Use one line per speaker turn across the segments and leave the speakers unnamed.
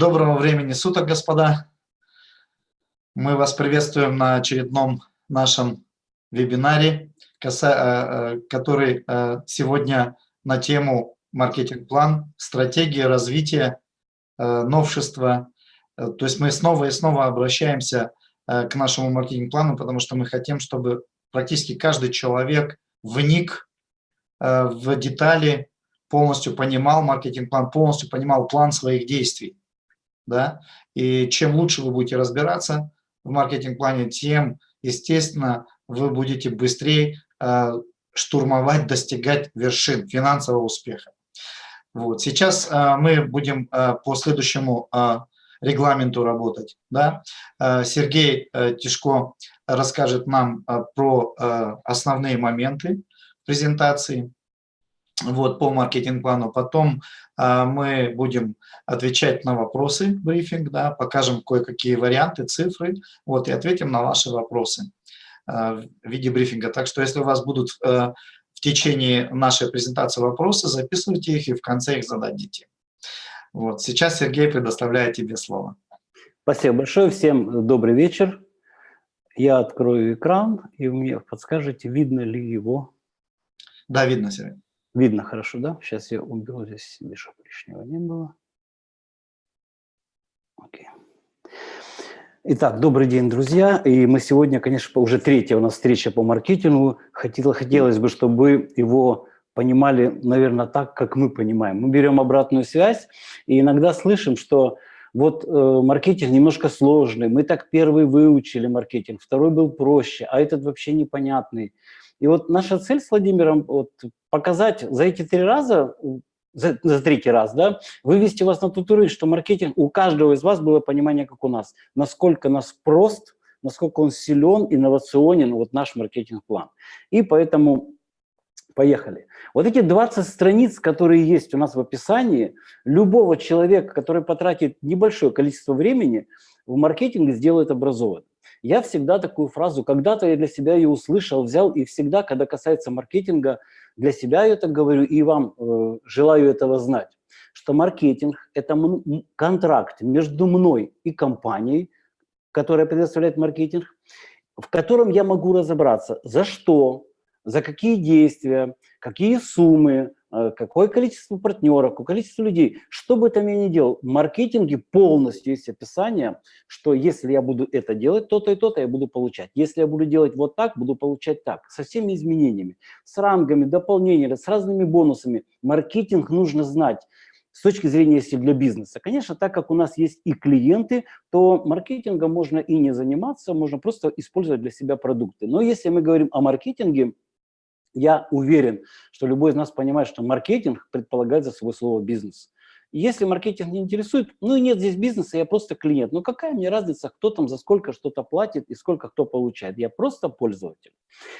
Доброго времени суток, господа. Мы вас приветствуем на очередном нашем вебинаре, э, э, который э, сегодня на тему маркетинг-план, стратегия развития, новшества. То есть мы снова и снова обращаемся к нашему маркетинг-плану, потому что мы хотим, чтобы практически каждый человек вник в детали, полностью понимал маркетинг-план, полностью понимал план своих действий. Да? И чем лучше вы будете разбираться в маркетинг-плане, тем, естественно, вы будете быстрее э, штурмовать, достигать вершин финансового успеха. Вот. Сейчас э, мы будем э, по следующему э, регламенту работать. Да? Сергей э, Тишко расскажет нам про основные моменты презентации вот, по маркетинг-плану. Потом э, мы будем отвечать на вопросы, брифинг, да, покажем кое-какие варианты, цифры, вот, и ответим на ваши вопросы э, в виде брифинга. Так что если у вас будут э, в течение нашей презентации вопросы, записывайте их и в конце их зададите. Вот, сейчас Сергей предоставляет тебе слово.
Спасибо большое, всем добрый вечер. Я открою экран, и вы мне подскажете, видно ли его.
Да, видно, Сергей.
Видно хорошо, да? Сейчас я уберу здесь себе, чтобы лишнего не было. Окей. Итак, добрый день, друзья. И мы сегодня, конечно, уже третья у нас встреча по маркетингу. Хотелось, хотелось бы, чтобы его понимали, наверное, так, как мы понимаем. Мы берем обратную связь и иногда слышим, что вот э, маркетинг немножко сложный, мы так первый выучили маркетинг, второй был проще, а этот вообще непонятный. И вот наша цель с Владимиром вот, показать за эти три раза, за, за третий раз, да, вывести вас на тот уровень, что маркетинг, у каждого из вас было понимание, как у нас, насколько нас прост, насколько он силен, инновационен, вот наш маркетинг-план. И поэтому поехали. Вот эти 20 страниц, которые есть у нас в описании, любого человека, который потратит небольшое количество времени, в маркетинге сделает образованным. Я всегда такую фразу, когда-то я для себя ее услышал, взял, и всегда, когда касается маркетинга, для себя я так говорю, и вам э, желаю этого знать, что маркетинг – это контракт между мной и компанией, которая предоставляет маркетинг, в котором я могу разобраться, за что, за какие действия, какие суммы, какое количество партнеров, какое количество людей. Что бы там я ни делал, в маркетинге полностью есть описание, что если я буду это делать, то-то и то-то я буду получать. Если я буду делать вот так, буду получать так. Со всеми изменениями, с рангами, дополнениями, с разными бонусами. Маркетинг нужно знать с точки зрения, если для бизнеса. Конечно, так как у нас есть и клиенты, то маркетингом можно и не заниматься, можно просто использовать для себя продукты. Но если мы говорим о маркетинге, я уверен, что любой из нас понимает, что маркетинг предполагает за собой слово «бизнес». Если маркетинг не интересует, ну и нет здесь бизнеса, я просто клиент. Ну какая мне разница, кто там за сколько что-то платит и сколько кто получает. Я просто пользователь.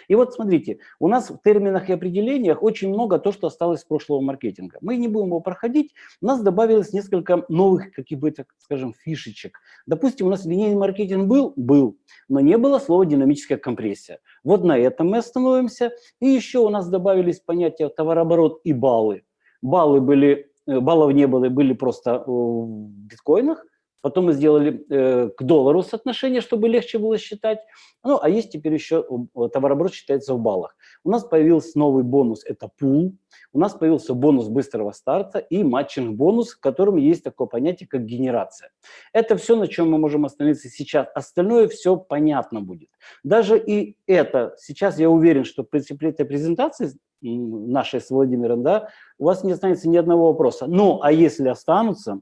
И вот смотрите, у нас в терминах и определениях очень много то, что осталось с прошлого маркетинга. Мы не будем его проходить. У нас добавилось несколько новых, каких бы, так скажем, фишечек. Допустим, у нас линейный маркетинг был? Был. Но не было слова динамическая компрессия. Вот на этом мы остановимся. И еще у нас добавились понятия товарооборот и баллы. Баллы были баллов не было, были просто в биткоинах. Потом мы сделали э, к доллару соотношение, чтобы легче было считать. Ну, а есть теперь еще товарооборот считается в баллах. У нас появился новый бонус, это пул. У нас появился бонус быстрого старта и матчинг-бонус, в котором есть такое понятие, как генерация. Это все, на чем мы можем остановиться сейчас. Остальное все понятно будет. Даже и это, сейчас я уверен, что при этой презентации нашей с Владимиром, да, у вас не останется ни одного вопроса. Ну, а если останутся,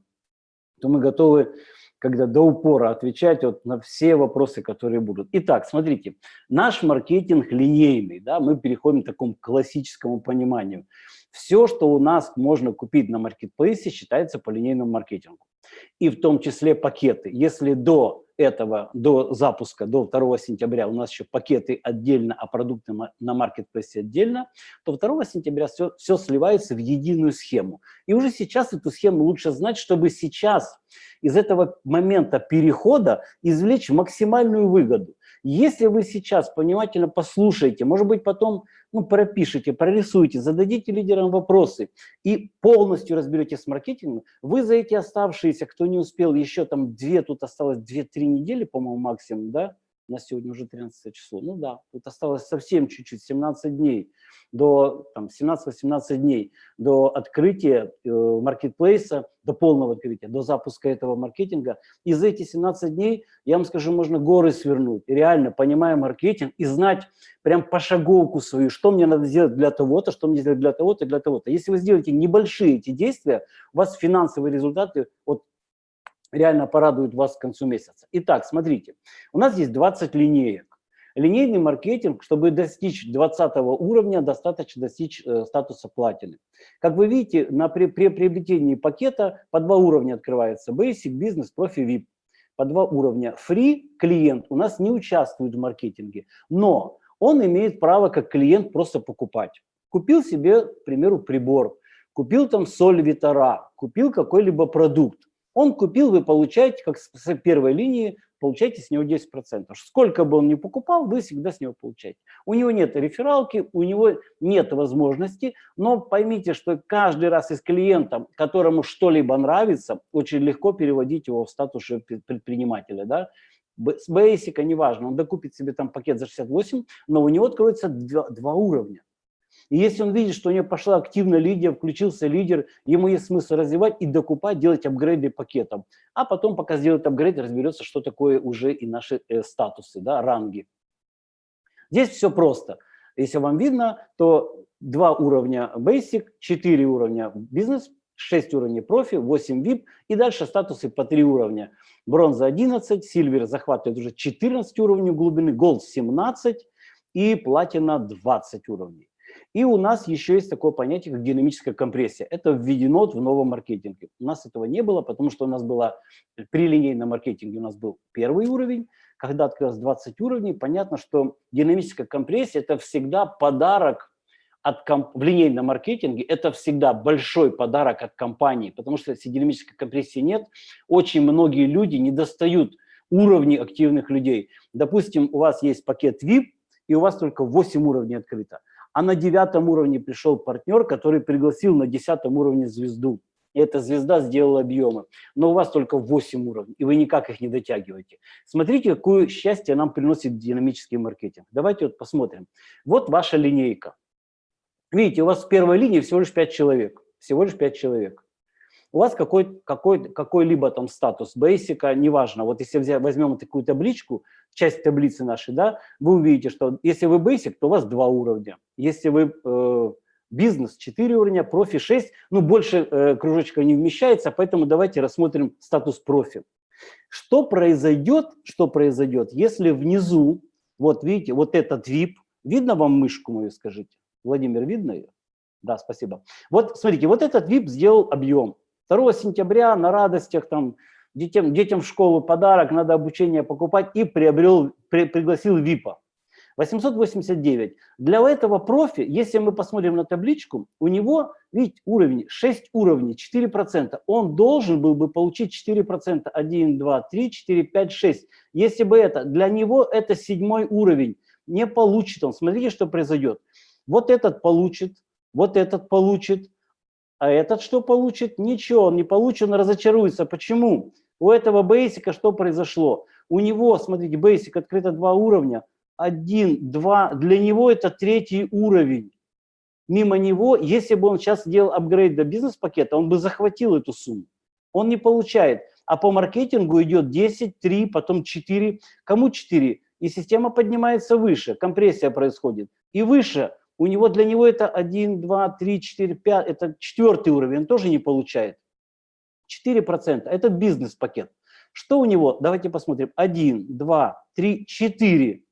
то мы готовы когда до упора отвечать вот на все вопросы, которые будут. Итак, смотрите, наш маркетинг линейный, да, мы переходим к такому классическому пониманию. Все, что у нас можно купить на маркетплейсе, считается по линейному маркетингу. И в том числе пакеты. Если до этого, до запуска, до 2 сентября у нас еще пакеты отдельно, а продукты на маркетплейсе отдельно, то 2 сентября все, все сливается в единую схему. И уже сейчас эту схему лучше знать, чтобы сейчас из этого момента перехода извлечь максимальную выгоду. Если вы сейчас внимательно послушаете, может быть, потом ну, пропишите, прорисуйте, зададите лидерам вопросы и полностью разберетесь с маркетингом, вы за эти оставшиеся, кто не успел, еще там две, тут осталось 2-3 недели, по-моему, максимум, да, на сегодня уже 13 число. Ну да, тут осталось совсем чуть-чуть, 17 дней, до 17-18 дней до открытия э, маркетплейса, до полного открытия, до запуска этого маркетинга. И за эти 17 дней, я вам скажу, можно горы свернуть, реально понимая маркетинг и знать прям пошаговку свою, что мне надо сделать для того-то, что мне сделать для того-то, для того-то. Если вы сделаете небольшие эти действия, у вас финансовые результаты вот реально порадует вас к концу месяца. Итак, смотрите, у нас есть 20 линеек. Линейный маркетинг, чтобы достичь 20 уровня, достаточно достичь э, статуса платины. Как вы видите, на, при, при приобретении пакета по два уровня открывается Basic, Business, Profi, VIP. По два уровня. Free клиент у нас не участвует в маркетинге, но он имеет право как клиент просто покупать. Купил себе, к примеру, прибор, купил там соль Витара, купил какой-либо продукт. Он купил, вы получаете, как с первой линии, получаете с него 10%. Сколько бы он ни покупал, вы всегда с него получаете. У него нет рефералки, у него нет возможности, но поймите, что каждый раз из клиента, которому что-либо нравится, очень легко переводить его в статус предпринимателя. Да? С Basic, неважно, он докупит себе там пакет за 68, но у него откроется два, два уровня. И если он видит, что у него пошла активно лидер, включился лидер, ему есть смысл развивать и докупать, делать апгрейды пакетом. А потом, пока сделает апгрейд, разберется, что такое уже и наши э, статусы, да, ранги. Здесь все просто. Если вам видно, то два уровня Basic, 4 уровня бизнес, 6 уровней профи, 8 VIP и дальше статусы по 3 уровня. Бронза 11, сильвер захватывает уже 14 уровней глубины, голд 17 и платина 20 уровней. И у нас еще есть такое понятие, как динамическая компрессия. Это введено в новом маркетинге. У нас этого не было, потому что у нас было при линейном маркетинге у нас был первый уровень. Когда открылось 20 уровней, понятно, что динамическая компрессия – это всегда подарок от комп... в линейном маркетинге, это всегда большой подарок от компании, потому что если динамической компрессии нет, очень многие люди не достают уровней активных людей. Допустим, у вас есть пакет VIP, и у вас только 8 уровней открыто а на девятом уровне пришел партнер, который пригласил на десятом уровне звезду. И эта звезда сделала объемы. Но у вас только 8 уровней, и вы никак их не дотягиваете. Смотрите, какое счастье нам приносит динамический маркетинг. Давайте вот посмотрим. Вот ваша линейка. Видите, у вас в первой линии всего лишь 5 человек. Всего лишь 5 человек у вас какой, какой, какой-либо там статус, бейсика, неважно. Вот если взять, возьмем такую табличку, часть таблицы нашей, да, вы увидите, что если вы basic, то у вас два уровня. Если вы э, бизнес 4 уровня, профи 6, ну больше э, кружочка не вмещается, поэтому давайте рассмотрим статус профи. Что произойдет, что произойдет, если внизу, вот видите, вот этот VIP, видно вам мышку мою, скажите? Владимир, видно ее? Да, спасибо. Вот смотрите, вот этот VIP сделал объем. 2 сентября на радостях там детям, детям в школу подарок, надо обучение покупать и приобрел, при, пригласил ВИПа. 889. Для этого профи, если мы посмотрим на табличку, у него, видите, уровень, 6 уровней, 4%. Он должен был бы получить 4%, 1, 2, 3, 4, 5, 6. Если бы это, для него это седьмой уровень. Не получит он. Смотрите, что произойдет. Вот этот получит, вот этот получит, а этот что получит? Ничего, он не получит, он разочаруется. Почему? У этого бейсика что произошло? У него, смотрите, бейсик открыто два уровня. Один, два. Для него это третий уровень. Мимо него, если бы он сейчас делал апгрейд до бизнес-пакета, он бы захватил эту сумму. Он не получает. А по маркетингу идет 10, 3, потом 4. Кому 4? И система поднимается выше, компрессия происходит. И выше у него для него это 1, 2, 3, 4, 5, это четвертый уровень, он тоже не получает. 4%, это бизнес-пакет. Что у него? Давайте посмотрим. 1, 2, 3, 4.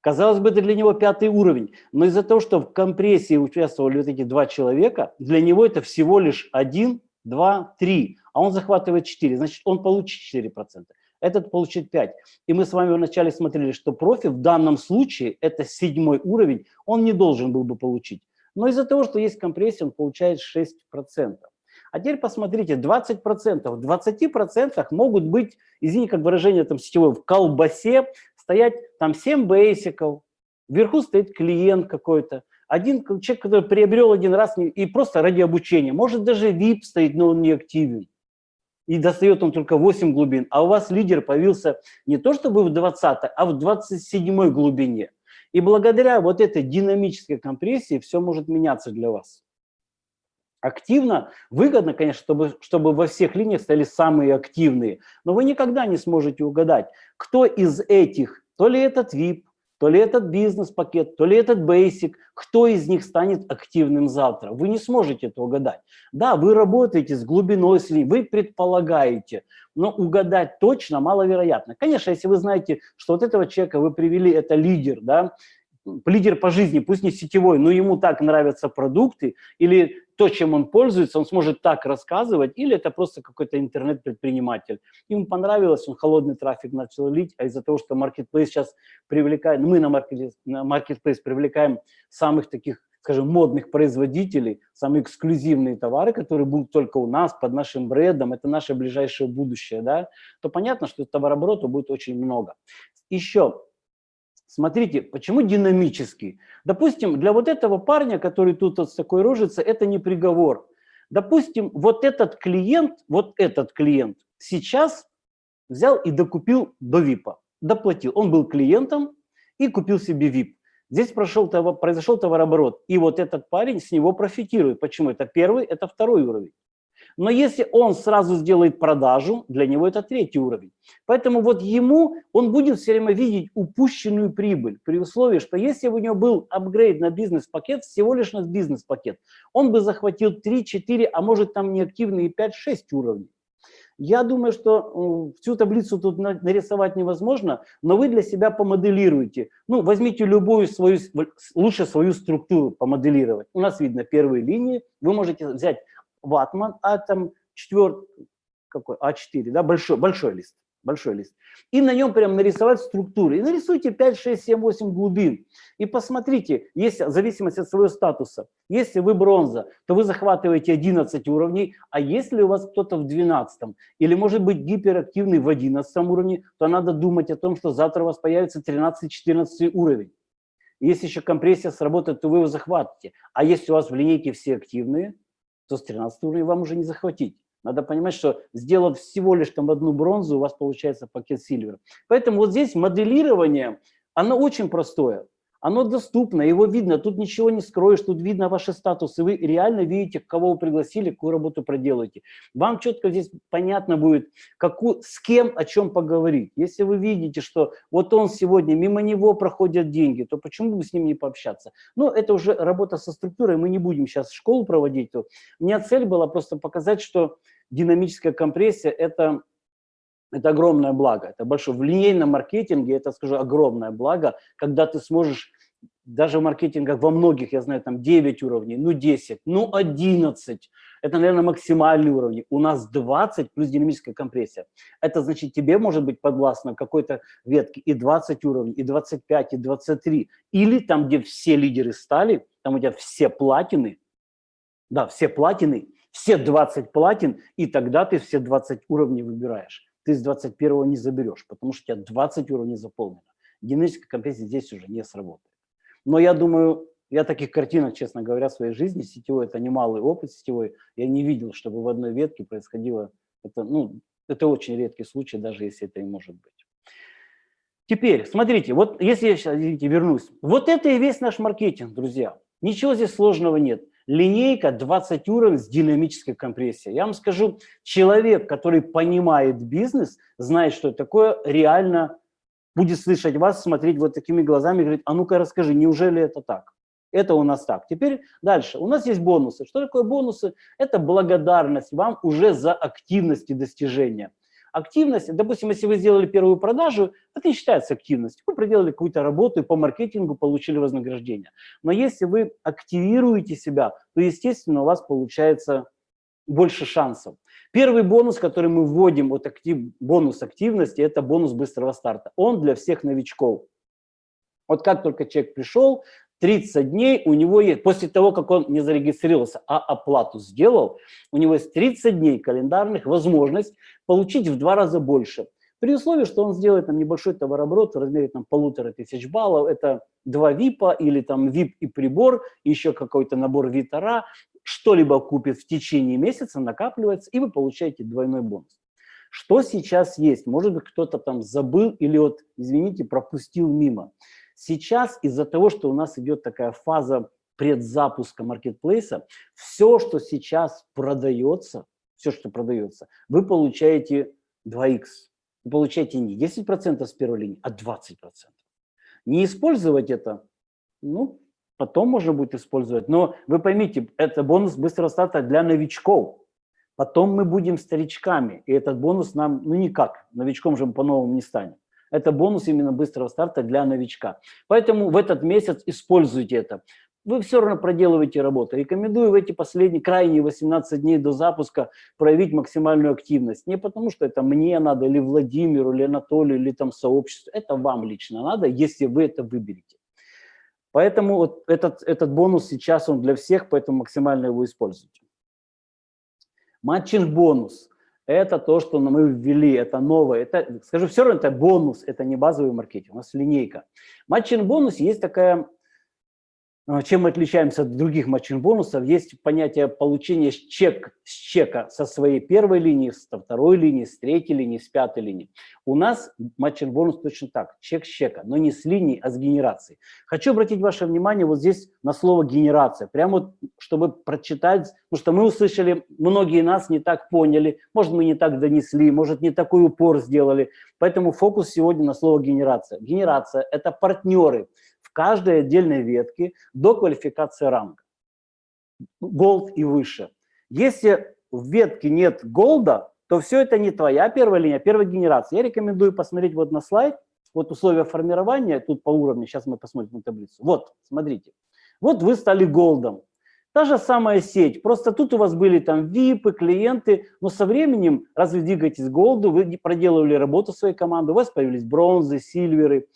Казалось бы, это для него пятый уровень, но из-за того, что в компрессии участвовали вот эти два человека, для него это всего лишь 1, 2, 3, а он захватывает 4, значит, он получит 4% этот получит 5. И мы с вами вначале смотрели, что профи в данном случае, это седьмой уровень, он не должен был бы получить. Но из-за того, что есть компрессия, он получает 6%. А теперь посмотрите, 20%. В 20% могут быть, извините, как выражение там сетевое, в колбасе стоять там 7 бейсиков, вверху стоит клиент какой-то, один человек, который приобрел один раз и просто ради обучения, может даже VIP стоит, но он не активен. И достает он только 8 глубин, а у вас лидер появился не то чтобы в 20, а в 27 глубине. И благодаря вот этой динамической компрессии все может меняться для вас. Активно, выгодно, конечно, чтобы, чтобы во всех линиях стали самые активные, но вы никогда не сможете угадать, кто из этих, то ли этот VIP, то ли этот бизнес-пакет, то ли этот basic, кто из них станет активным завтра. Вы не сможете это угадать. Да, вы работаете с глубиной слив, вы предполагаете, но угадать точно маловероятно. Конечно, если вы знаете, что вот этого человека вы привели, это лидер, да, лидер по жизни, пусть не сетевой, но ему так нравятся продукты, или то, чем он пользуется, он сможет так рассказывать, или это просто какой-то интернет-предприниматель. Ему понравилось, он холодный трафик начал лить, а из-за того, что Marketplace сейчас привлекает, мы на Marketplace привлекаем самых таких, скажем, модных производителей, самые эксклюзивные товары, которые будут только у нас, под нашим брендом, это наше ближайшее будущее, да, то понятно, что товарооборота будет очень много. Еще Смотрите, почему динамический? Допустим, для вот этого парня, который тут вот с такой рожицей, это не приговор. Допустим, вот этот клиент, вот этот клиент сейчас взял и докупил до ВИПа, доплатил. Он был клиентом и купил себе ВИП. Здесь прошел, произошел товарооборот, и вот этот парень с него профитирует. Почему? Это первый, это второй уровень. Но если он сразу сделает продажу, для него это третий уровень. Поэтому вот ему, он будет все время видеть упущенную прибыль, при условии, что если у него был апгрейд на бизнес-пакет, всего лишь на бизнес-пакет, он бы захватил 3, 4, а может там неактивные 5, 6 уровней. Я думаю, что всю таблицу тут нарисовать невозможно, но вы для себя помоделируете. Ну, возьмите любую свою, лучше свою структуру помоделировать. У нас видно первые линии. Вы можете взять ватман, а там четвертый, какой, А4, да, большой, большой лист, большой лист. И на нем прям нарисовать структуры. И нарисуйте 5, 6, 7, 8 глубин. И посмотрите, если, в зависимости от своего статуса, если вы бронза, то вы захватываете 11 уровней, а если у вас кто-то в 12, или может быть гиперактивный в 11 уровне, то надо думать о том, что завтра у вас появится 13-14 уровень. Если еще компрессия сработает, то вы его захватите. А если у вас в линейке все активные, то с 13 уровня вам уже не захватить. Надо понимать, что сделав всего лишь там одну бронзу, у вас получается пакет сильвер. Поэтому вот здесь моделирование, оно очень простое. Оно доступно, его видно, тут ничего не скроешь, тут видно ваши статусы, вы реально видите, кого вы пригласили, какую работу проделаете. Вам четко здесь понятно будет, какую, с кем, о чем поговорить. Если вы видите, что вот он сегодня, мимо него проходят деньги, то почему бы с ним не пообщаться? Ну, это уже работа со структурой, мы не будем сейчас школу проводить. У меня цель была просто показать, что динамическая компрессия – это это огромное благо, это большое. В линейном маркетинге это, скажу, огромное благо, когда ты сможешь, даже в маркетингах во многих, я знаю, там 9 уровней, ну 10, ну 11, это, наверное, максимальный уровень. У нас 20 плюс динамическая компрессия. Это значит, тебе может быть подвластно какой-то ветке и 20 уровней, и 25, и 23. Или там, где все лидеры стали, там у тебя все платины, да, все платины, все 20 платин, и тогда ты все 20 уровней выбираешь ты с 21 не заберешь, потому что у тебя 20 уровней заполнено. Динамическая компрессия здесь уже не сработает. Но я думаю, я таких картинок, честно говоря, в своей жизни, сетевой, это немалый опыт сетевой, я не видел, чтобы в одной ветке происходило, это, ну, это очень редкий случай, даже если это и может быть. Теперь, смотрите, вот если я сейчас, извините, вернусь, вот это и весь наш маркетинг, друзья. Ничего здесь сложного нет линейка 20 уровней с динамической компрессией. Я вам скажу, человек, который понимает бизнес, знает, что такое, реально будет слышать вас, смотреть вот такими глазами, говорит, а ну-ка расскажи, неужели это так? Это у нас так. Теперь дальше. У нас есть бонусы. Что такое бонусы? Это благодарность вам уже за активность и достижения. Активность, допустим, если вы сделали первую продажу, это не считается активностью. Вы проделали какую-то работу и по маркетингу получили вознаграждение. Но если вы активируете себя, то, естественно, у вас получается больше шансов. Первый бонус, который мы вводим, вот актив, бонус активности, это бонус быстрого старта. Он для всех новичков. Вот как только человек пришел, 30 дней у него есть, после того, как он не зарегистрировался, а оплату сделал, у него есть 30 дней календарных возможность получить в два раза больше. При условии, что он сделает там небольшой товарооборот в размере там полутора тысяч баллов, это два ВИПа или там ВИП и прибор, еще какой-то набор Витара, что-либо купит в течение месяца, накапливается, и вы получаете двойной бонус. Что сейчас есть? Может быть, кто-то там забыл или вот, извините, пропустил мимо. Сейчас из-за того, что у нас идет такая фаза предзапуска маркетплейса, все, что сейчас продается, все, что продается, вы получаете 2х. Вы получаете не 10% с первой линии, а 20%. Не использовать это, ну, потом можно будет использовать. Но вы поймите, это бонус быстрого старта для новичков. Потом мы будем старичками, и этот бонус нам, ну никак, новичком же мы по-новому не станем. Это бонус именно быстрого старта для новичка. Поэтому в этот месяц используйте это вы все равно проделываете работу. Рекомендую в эти последние, крайние 18 дней до запуска проявить максимальную активность. Не потому, что это мне надо, или Владимиру, или Анатолию, или там сообществу. Это вам лично надо, если вы это выберете. Поэтому вот этот, этот бонус сейчас он для всех, поэтому максимально его используйте. Матчинг бонус – это то, что мы ввели, это новое. Это, скажу, все равно это бонус, это не базовый маркетинг, у нас линейка. Матчинг бонус есть такая чем мы отличаемся от других матчин-бонусов? Есть понятие получения чек с чека со своей первой линии, со второй линии, с третьей линии, с пятой линии. У нас матчин-бонус точно так, чек с чека, но не с линии, а с генерацией. Хочу обратить ваше внимание вот здесь на слово «генерация», прямо вот, чтобы прочитать, потому что мы услышали, многие нас не так поняли, может, мы не так донесли, может, не такой упор сделали, поэтому фокус сегодня на слово «генерация». Генерация – это партнеры, каждой отдельной ветке до квалификации ранга. Голд и выше. Если в ветке нет голда, то все это не твоя первая линия, а первая генерация. Я рекомендую посмотреть вот на слайд, вот условия формирования, тут по уровню, сейчас мы посмотрим на таблицу. Вот, смотрите. Вот вы стали голдом. Та же самая сеть, просто тут у вас были там випы, клиенты, но со временем, раз вы двигаетесь голду, вы проделывали работу своей команды, у вас появились бронзы, сильверы.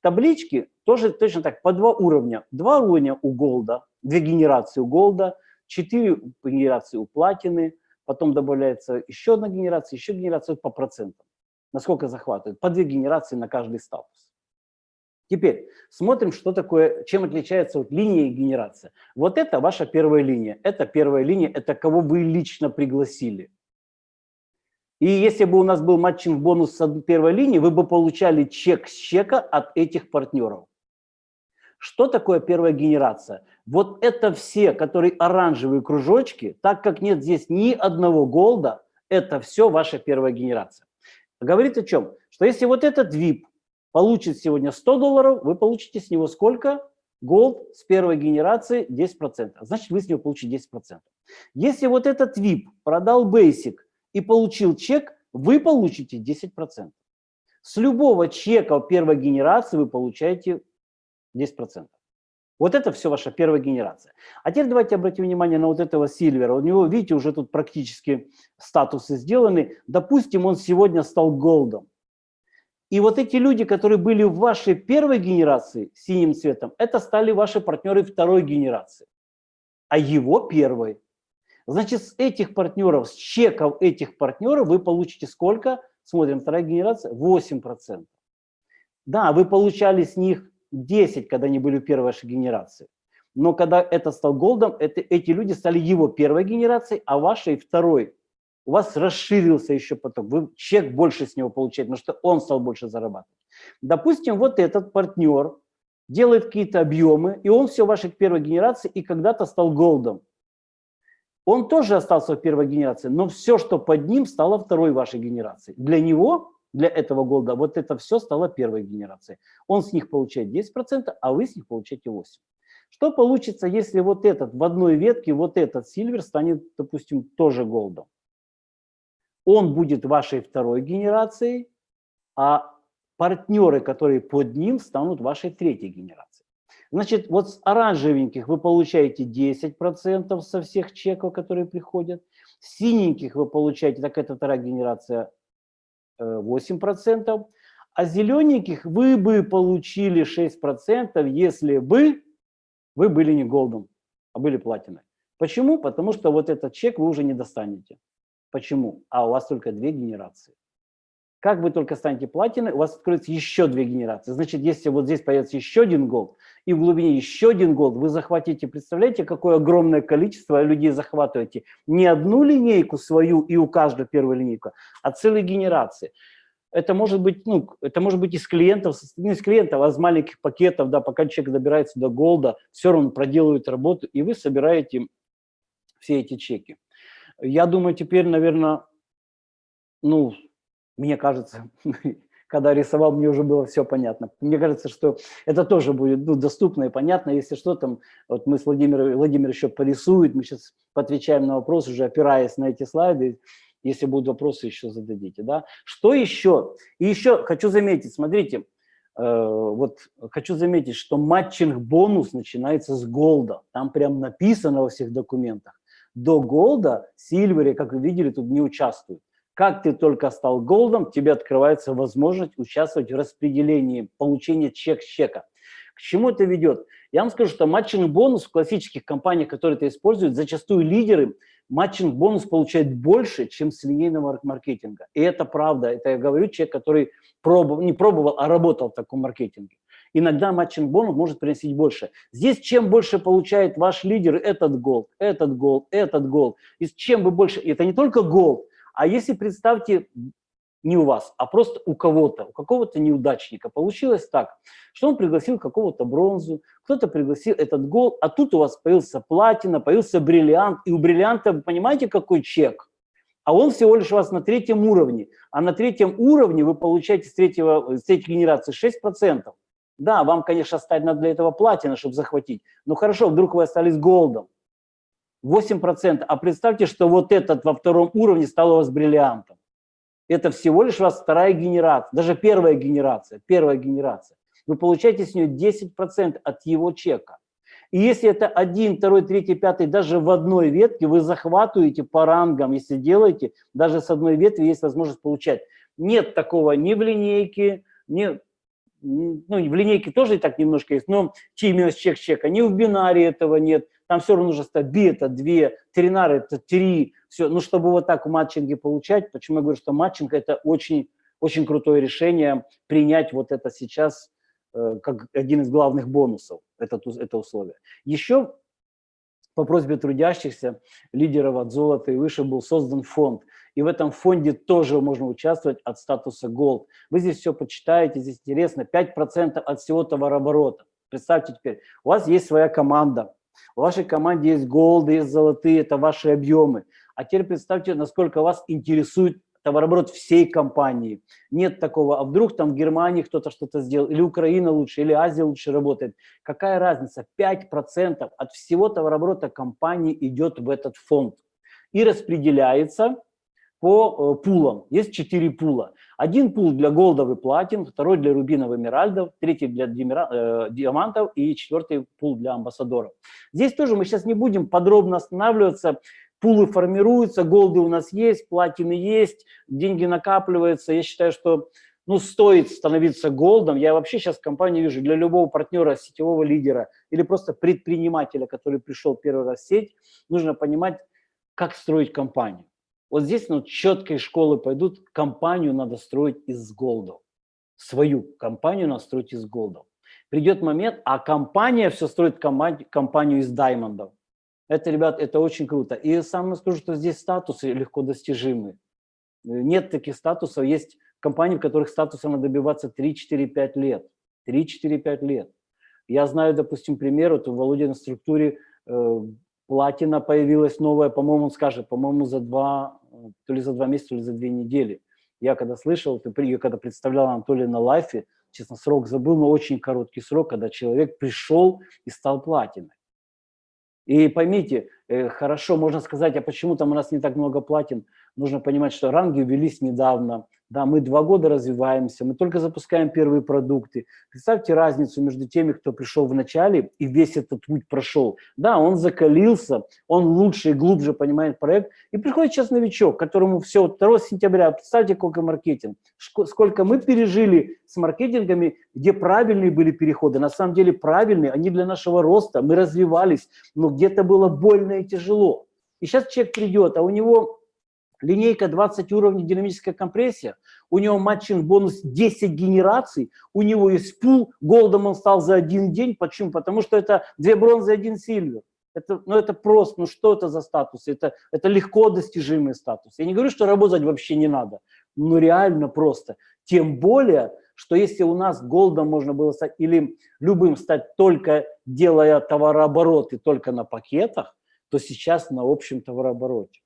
В табличке тоже точно так, по два уровня. Два уровня у голда, две генерации у голда, четыре генерации у платины, потом добавляется еще одна генерация, еще генерация по процентам. Насколько захватывает? По две генерации на каждый статус. Теперь смотрим, что такое, чем отличается вот линия и генерация. Вот это ваша первая линия. Это первая линия, это кого вы лично пригласили. И если бы у нас был матчинг бонус с первой линии, вы бы получали чек с чека от этих партнеров. Что такое первая генерация? Вот это все, которые оранжевые кружочки, так как нет здесь ни одного голда, это все ваша первая генерация. Говорит о чем? Что если вот этот VIP получит сегодня 100 долларов, вы получите с него сколько? Голд с первой генерации 10%. Значит, вы с него получите 10%. Если вот этот VIP продал Basic и получил чек, вы получите 10%. С любого чека первой генерации вы получаете 10%. Вот это все ваша первая генерация. А теперь давайте обратим внимание на вот этого Сильвера. У него, видите, уже тут практически статусы сделаны. Допустим, он сегодня стал голдом. И вот эти люди, которые были в вашей первой генерации синим цветом, это стали ваши партнеры второй генерации, а его первой. Значит, с этих партнеров, с чеков этих партнеров вы получите сколько? Смотрим, вторая генерация, 8%. Да, вы получали с них 10, когда они были в первой вашей генерации. Но когда это стал голдом, это, эти люди стали его первой генерацией, а вашей второй. У вас расширился еще поток, вы чек больше с него получаете, потому что он стал больше зарабатывать. Допустим, вот этот партнер делает какие-то объемы, и он все вашей первой генерации и когда-то стал голдом. Он тоже остался в первой генерации, но все, что под ним, стало второй вашей генерацией. Для него для этого голда, вот это все стало первой генерацией. Он с них получает 10%, а вы с них получаете 8%. Что получится, если вот этот в одной ветке, вот этот сильвер станет, допустим, тоже голдом? Он будет вашей второй генерацией, а партнеры, которые под ним, станут вашей третьей генерацией. Значит, вот с оранжевеньких вы получаете 10% со всех чеков, которые приходят. С синеньких вы получаете, так это вторая генерация, 8%, а зелененьких вы бы получили 6%, если бы вы были не голдом, а были платиной. Почему? Потому что вот этот чек вы уже не достанете. Почему? А у вас только две генерации. Как вы только станете платиной, у вас откроется еще две генерации. Значит, если вот здесь появится еще один голд, и в глубине еще один голд, вы захватите, представляете, какое огромное количество людей захватываете? Не одну линейку свою и у каждого первая линейка, а целые генерации. Это может быть, ну, это может быть из клиентов, не из клиентов, а из маленьких пакетов, да, пока человек добирается до голда, все равно проделывает работу, и вы собираете все эти чеки. Я думаю, теперь, наверное, ну, мне кажется, когда рисовал, мне уже было все понятно. Мне кажется, что это тоже будет ну, доступно и понятно. Если что, там, вот мы с Владимиром, Владимир еще порисует, мы сейчас отвечаем на вопросы, уже опираясь на эти слайды. Если будут вопросы, еще зададите. Да? Что еще? И еще хочу заметить, смотрите, э, вот хочу заметить, что matching-бонус начинается с голда. Там прям написано во всех документах. До голда silver, как вы видели, тут не участвует. Как ты только стал голдом, тебе открывается возможность участвовать в распределении, получения чек с чека. К чему это ведет? Я вам скажу, что matching-бонус в классических компаниях, которые это используют, зачастую лидеры matching-бонус получают больше, чем с линейного маркетинга. И это правда. Это я говорю человек, который пробовал, не пробовал, а работал в таком маркетинге. Иногда matching-бонус может приносить больше. Здесь чем больше получает ваш лидер этот gold, этот gold, этот gold. И чем вы больше, это не только gold, а если, представьте, не у вас, а просто у кого-то, у какого-то неудачника. Получилось так, что он пригласил какого-то бронзу, кто-то пригласил этот gold, а тут у вас появился платина, появился бриллиант, и у бриллианта, вы понимаете, какой чек? А он всего лишь у вас на третьем уровне. А на третьем уровне вы получаете с, третьего, с третьей генерации 6%. Да, вам, конечно, стать надо для этого платина, чтобы захватить. Но хорошо, вдруг вы остались голдом. 8%. А представьте, что вот этот во втором уровне стал у вас бриллиантом. Это всего лишь у вас вторая генерация, даже первая генерация, первая генерация. Вы получаете с нее 10% от его чека. И если это один, второй, третий, пятый, даже в одной ветке, вы захватываете по рангам, если делаете, даже с одной ветви есть возможность получать. Нет такого ни в линейке, ни, ну, в линейке тоже и так немножко есть, но именно с чек-чека, ни в бинаре этого нет там все равно нужно стать би это 2, тринары это 3, все. Ну, чтобы вот так в матчинге получать, почему я говорю, что матчинг это очень, очень крутое решение принять вот это сейчас э, как один из главных бонусов, это, это условие. Еще по просьбе трудящихся, лидеров от золота и выше был создан фонд. И в этом фонде тоже можно участвовать от статуса Gold. Вы здесь все почитаете, здесь интересно, 5% от всего товарооборота. Представьте теперь, у вас есть своя команда, в вашей команде есть голды, есть золотые, это ваши объемы. А теперь представьте, насколько вас интересует товарооборот всей компании. Нет такого, а вдруг там в Германии кто-то что-то сделал, или Украина лучше, или Азия лучше работает. Какая разница? 5% от всего товарооборота компании идет в этот фонд и распределяется по э, пулам. Есть четыре пула. Один пул для голдов и платин, второй для рубинов и эмеральдов, третий для э, диамантов и четвертый пул для амбассадоров. Здесь тоже мы сейчас не будем подробно останавливаться. Пулы формируются, голды у нас есть, платины есть, деньги накапливаются. Я считаю, что ну, стоит становиться голдом. Я вообще сейчас в компании вижу для любого партнера, сетевого лидера или просто предпринимателя, который пришел первый раз в сеть, нужно понимать, как строить компанию. Вот здесь ну, четкие школы пойдут, компанию надо строить из голдов. Свою компанию надо строить из голдов. Придет момент, а компания все строит компанию, из даймондов. Это, ребят, это очень круто. И самое скажу, что здесь статусы легко достижимы. Нет таких статусов. Есть компании, в которых статуса надо добиваться 3-4-5 лет. 3-4-5 лет. Я знаю, допустим, пример, вот в Володиной структуре э, платина появилась новая, по-моему, он скажет, по-моему, за два то ли за два месяца, то ли за две недели. Я когда слышал, я когда представлял Анатолия на лайфе, честно, срок забыл, но очень короткий срок, когда человек пришел и стал платиной. И поймите, э, хорошо, можно сказать, а почему там у нас не так много платин? Нужно понимать, что ранги ввелись недавно, да, мы два года развиваемся, мы только запускаем первые продукты. Представьте разницу между теми, кто пришел в начале и весь этот путь прошел. Да, он закалился, он лучше и глубже понимает проект. И приходит сейчас новичок, которому все, 2 сентября, представьте, сколько маркетинг, сколько мы пережили с маркетингами, где правильные были переходы. На самом деле правильные, они для нашего роста, мы развивались, но где-то было больно и тяжело. И сейчас человек придет, а у него линейка 20 уровней динамическая компрессия, у него matching бонус 10 генераций, у него есть пул, голдом он стал за один день. Почему? Потому что это две бронзы, один silver. Это, ну это просто, ну что это за статус? Это, это легко достижимый статус. Я не говорю, что работать вообще не надо, но реально просто. Тем более, что если у нас голдом можно было стать или любым стать только делая товарообороты только на пакетах, то сейчас на общем товарообороте.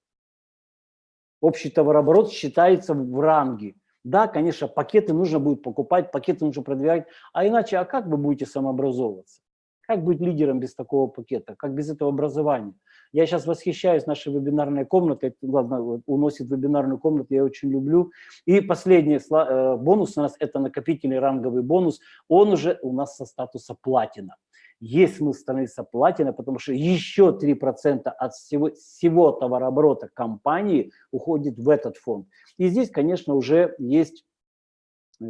Общий товарооборот считается в ранге. Да, конечно, пакеты нужно будет покупать, пакеты нужно продвигать, а иначе, а как вы будете самообразовываться? Как быть лидером без такого пакета? Как без этого образования? Я сейчас восхищаюсь нашей вебинарной комнатой. Ладно, уносит вебинарную комнату, я очень люблю. И последний э, бонус у нас – это накопительный ранговый бонус. Он уже у нас со статуса платина. Есть смысл становиться платиной, потому что еще 3% от всего, всего товарооборота компании уходит в этот фонд. И здесь, конечно, уже есть э,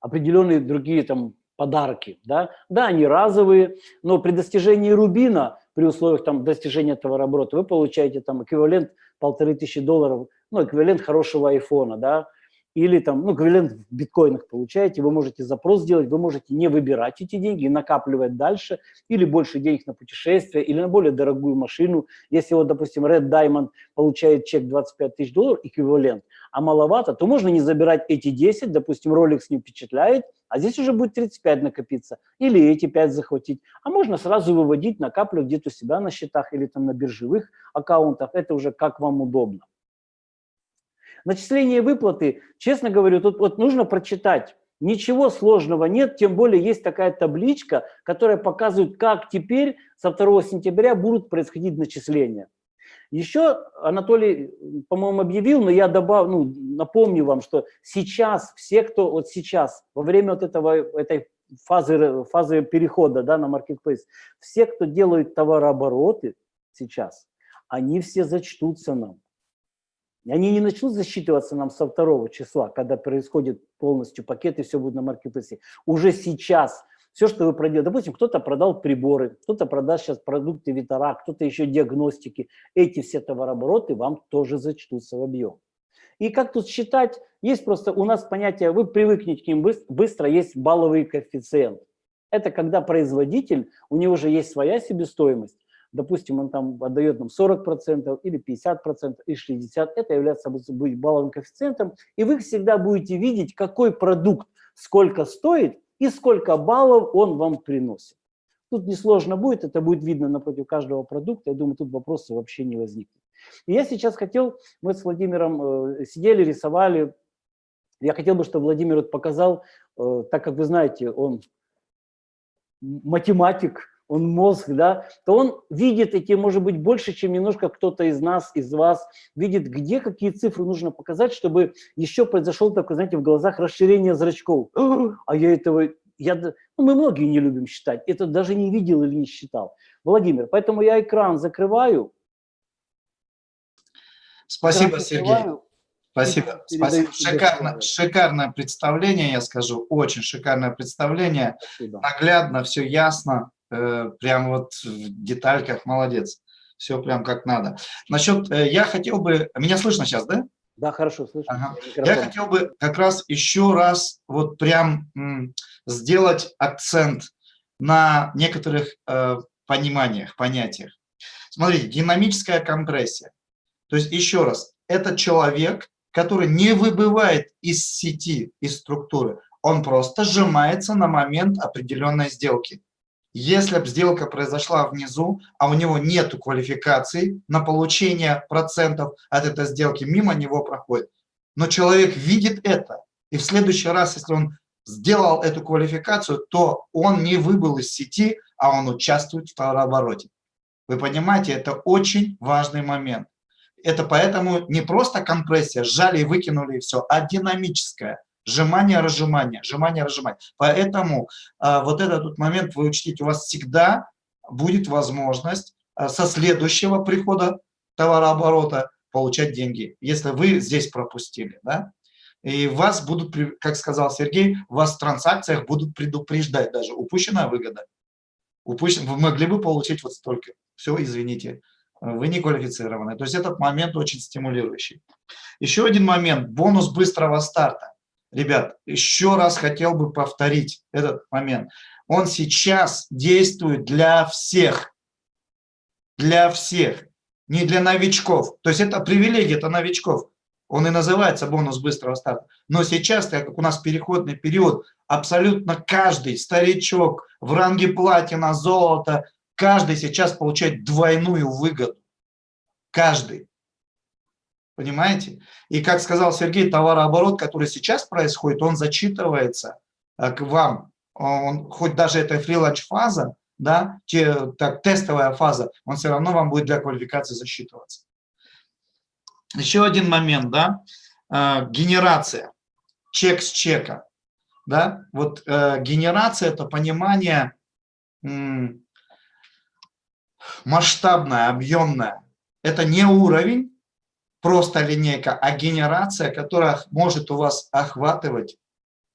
определенные другие там подарки. Да? да, они разовые, но при достижении рубина, при условиях там, достижения товарооборота, вы получаете там эквивалент полторы тысячи долларов, ну, эквивалент хорошего айфона, да, или там, ну, эквивалент в биткоинах получаете, вы можете запрос сделать, вы можете не выбирать эти деньги и накапливать дальше, или больше денег на путешествие, или на более дорогую машину. Если вот, допустим, Red Diamond получает чек 25 тысяч долларов, эквивалент, а маловато, то можно не забирать эти 10, допустим, ролик с ним впечатляет, а здесь уже будет 35 накопиться, или эти 5 захватить. А можно сразу выводить, накапливать где-то у себя на счетах или там на биржевых аккаунтах, это уже как вам удобно. Начисление выплаты, честно говорю, тут вот нужно прочитать. Ничего сложного нет, тем более есть такая табличка, которая показывает, как теперь со 2 сентября будут происходить начисления. Еще Анатолий, по-моему, объявил, но я добавлю, ну, напомню вам, что сейчас все, кто вот сейчас, во время вот этого, этой фазы, фазы перехода да, на marketplace, все, кто делают товарообороты сейчас, они все зачтутся нам. Они не начнут засчитываться нам со второго числа, когда происходит полностью пакет и все будет на маркетплейсе. Уже сейчас все, что вы проделали, допустим, кто-то продал приборы, кто-то продаст сейчас продукты Витара, кто-то еще диагностики, эти все товарообороты вам тоже зачтутся в объем. И как тут считать? Есть просто у нас понятие, вы привыкнете к ним быстро, есть балловый коэффициент. Это когда производитель, у него же есть своя себестоимость, допустим, он там отдает нам 40% или 50% или 60%, это является будет балловым коэффициентом, и вы всегда будете видеть, какой продукт сколько стоит и сколько баллов он вам приносит. Тут несложно будет, это будет видно напротив каждого продукта, я думаю, тут вопроса вообще не возникнет. И я сейчас хотел, мы с Владимиром э, сидели, рисовали, я хотел бы, чтобы Владимир вот показал, э, так как вы знаете, он математик, он мозг, да, то он видит эти, может быть, больше, чем немножко кто-то из нас, из вас, видит, где какие цифры нужно показать, чтобы еще произошел такой, знаете, в глазах расширение зрачков. А я этого, я, ну, мы многие не любим считать, это даже не видел или не считал. Владимир, поэтому я экран закрываю.
Спасибо, экран Сергей. Спасибо. Спасибо. Шикарно, шикарное представление, я скажу, очень шикарное представление. Спасибо. Наглядно, все ясно. Э, прям вот в детальках, молодец. Все прям как надо. Насчет, э, я хотел бы, меня слышно сейчас, да?
Да, хорошо, слышно. Ага.
Я хотел бы как раз еще раз вот прям сделать акцент на некоторых э, пониманиях, понятиях. Смотрите, динамическая компрессия. То есть еще раз, это человек, который не выбывает из сети, из структуры, он просто сжимается на момент определенной сделки. Если бы сделка произошла внизу, а у него нет квалификации на получение процентов от этой сделки, мимо него проходит. Но человек видит это, и в следующий раз, если он сделал эту квалификацию, то он не выбыл из сети, а он участвует в товарообороте. Вы понимаете, это очень важный момент. Это поэтому не просто компрессия, сжали и выкинули и все, а динамическая. Сжимание, разжимание, сжимание, разжимание. Поэтому а, вот этот вот момент вы учтите, у вас всегда будет возможность а, со следующего прихода товарооборота получать деньги, если вы здесь пропустили. Да? И вас будут, как сказал Сергей, вас в транзакциях будут предупреждать даже. Упущенная выгода. Упущен, вы могли бы получить вот столько. Все, извините, вы не квалифицированы. То есть этот момент очень стимулирующий. Еще один момент, бонус быстрого старта. Ребят, еще раз хотел бы повторить этот момент. Он сейчас действует для всех. Для всех. Не для новичков. То есть это привилегия, это новичков. Он и называется бонус быстрого старта. Но сейчас, так как у нас переходный период, абсолютно каждый старичок в ранге платина, золота, каждый сейчас получает двойную выгоду. Каждый. Понимаете? И как сказал Сергей, товарооборот, который сейчас происходит, он зачитывается э, к вам. Он, хоть даже это фриланч-фаза, да, те, так, тестовая фаза, он все равно вам будет для квалификации засчитываться. Еще один момент, да, э, генерация, чек с чека, да, вот э, генерация – это понимание масштабное, объемное. Это не уровень, просто линейка, а генерация, которая может у вас охватывать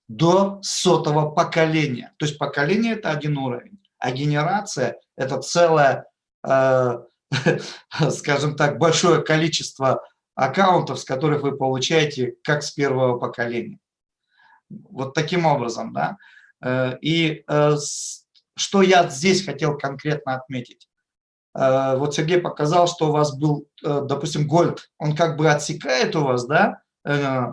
до сотого поколения. То есть поколение – это один уровень, а генерация – это целое, э, скажем так, большое количество аккаунтов, с которых вы получаете как с первого поколения. Вот таким образом, да. Э, и э, что я здесь хотел конкретно отметить. Э, вот Сергей показал, что у вас был, допустим, Гольд, он как бы отсекает у вас, да,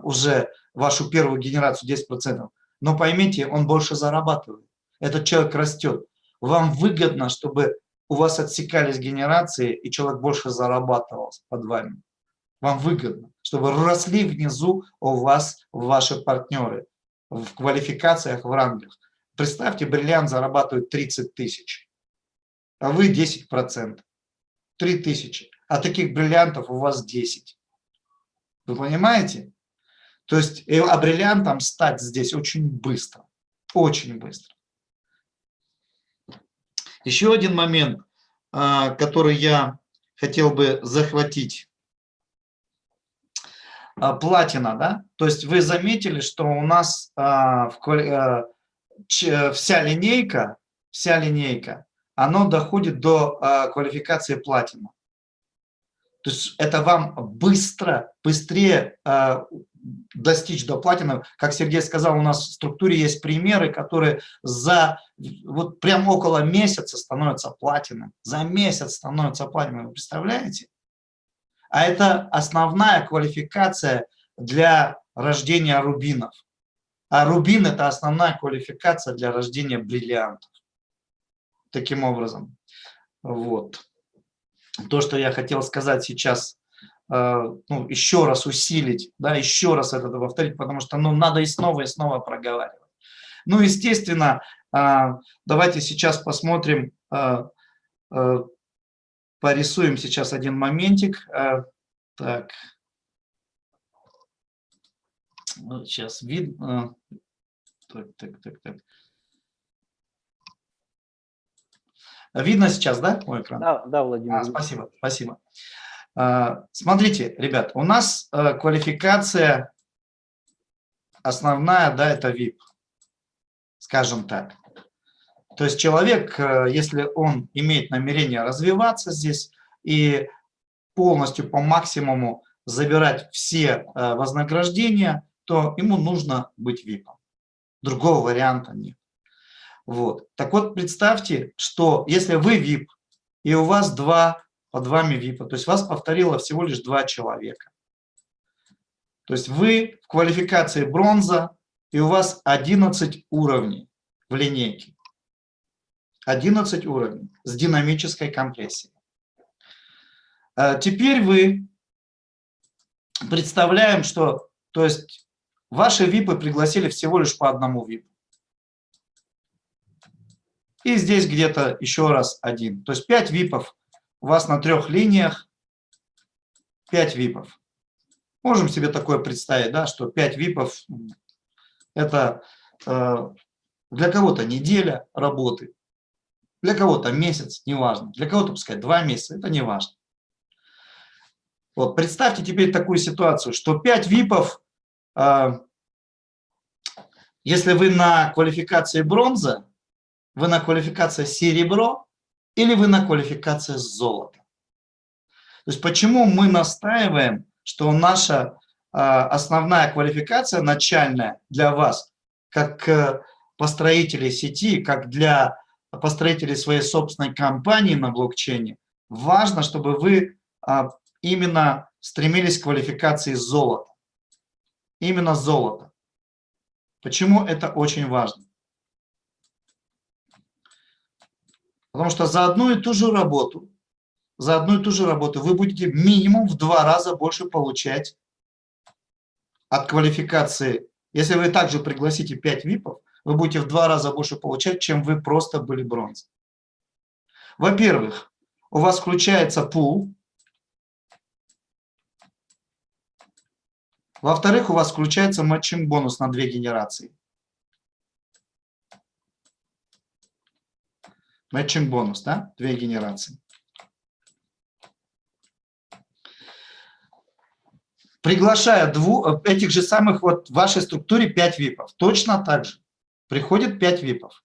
уже вашу первую генерацию 10%, но поймите, он больше зарабатывает. Этот человек растет. Вам выгодно, чтобы у вас отсекались генерации, и человек больше зарабатывал под вами. Вам выгодно, чтобы росли внизу у вас ваши партнеры в квалификациях, в рангах. Представьте, бриллиант зарабатывает 30 тысяч, а вы 10%. 3 тысячи. А таких бриллиантов у вас 10. Вы понимаете? То есть, а бриллиантом стать здесь очень быстро. Очень быстро. Еще один момент, а, который я хотел бы захватить а, платина, да? То есть вы заметили, что у нас а, ч, вся линейка, вся линейка, оно доходит до а, квалификации платина. То есть это вам быстро, быстрее а, достичь до платина. Как Сергей сказал, у нас в структуре есть примеры, которые за вот прям около месяца становятся платиной. За месяц становятся платиной. Вы представляете? а это основная квалификация для рождения рубинов. А рубин – это основная квалификация для рождения бриллиантов. Таким образом, вот. То, что я хотел сказать сейчас, э, ну, еще раз усилить, да, еще раз это повторить, потому что ну, надо и снова, и снова проговаривать. Ну, естественно, э, давайте сейчас посмотрим э, порисуем сейчас один моментик. Э, так. Сейчас видно. Так, так, так, так. Видно сейчас, да, мой экран?
Да, да, Владимир.
А, спасибо, спасибо. А, смотрите, ребят, у нас э, квалификация основная, да, это VIP, скажем так. То есть человек, э, если он имеет намерение развиваться здесь и полностью по максимуму забирать все э, вознаграждения, то ему нужно быть VIP. Другого варианта нет. Вот. Так вот, представьте, что если вы VIP, и у вас два под вами VIP, то есть вас повторило всего лишь два человека. То есть вы в квалификации бронза, и у вас 11 уровней в линейке. 11 уровней с динамической компрессией. А теперь вы представляем, что то есть ваши ВИПы пригласили всего лишь по одному ВИПу. И здесь где-то еще раз один. То есть 5 ВИПов у вас на трех линиях, 5 ВИПов. Можем себе такое представить, да, что 5 ВИПов это э, для кого-то неделя работы, для кого-то месяц, неважно. Для кого-то, пускай, два месяца, это не важно. Вот, представьте теперь такую ситуацию, что 5 ВИПов, э, если вы на квалификации бронза, вы на квалификации серебро или вы на квалификации золото. То есть почему мы настаиваем, что наша основная квалификация начальная для вас, как э, построителей сети, как для построителей своей собственной компании на блокчейне, важно, чтобы вы а, именно стремились к квалификации золота. Именно золото. Почему это очень важно? Потому что за одну и ту же работу, за одну и ту же работу вы будете минимум в два раза больше получать от квалификации. Если вы также пригласите 5 ВИПов, вы будете в два раза больше получать, чем вы просто были бронзой. Во-первых, у вас включается пул. Во-вторых, у вас включается матчинг бонус на две генерации. Матчинг бонус, да? Две генерации. Приглашая двух, этих же самых вот в вашей структуре 5 ВИПов, точно так же приходит 5 ВИПов.